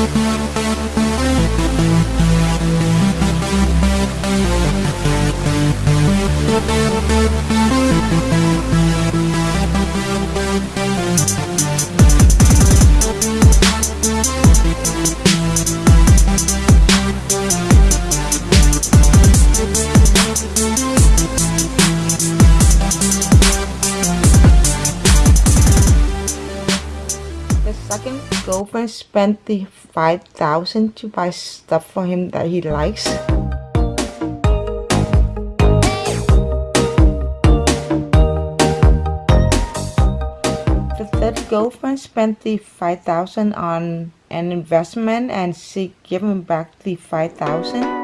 The second girlfriend spent the 5000 to buy stuff for him that he likes. The third girlfriend spent the 5000 on an investment and she gave him back the 5000.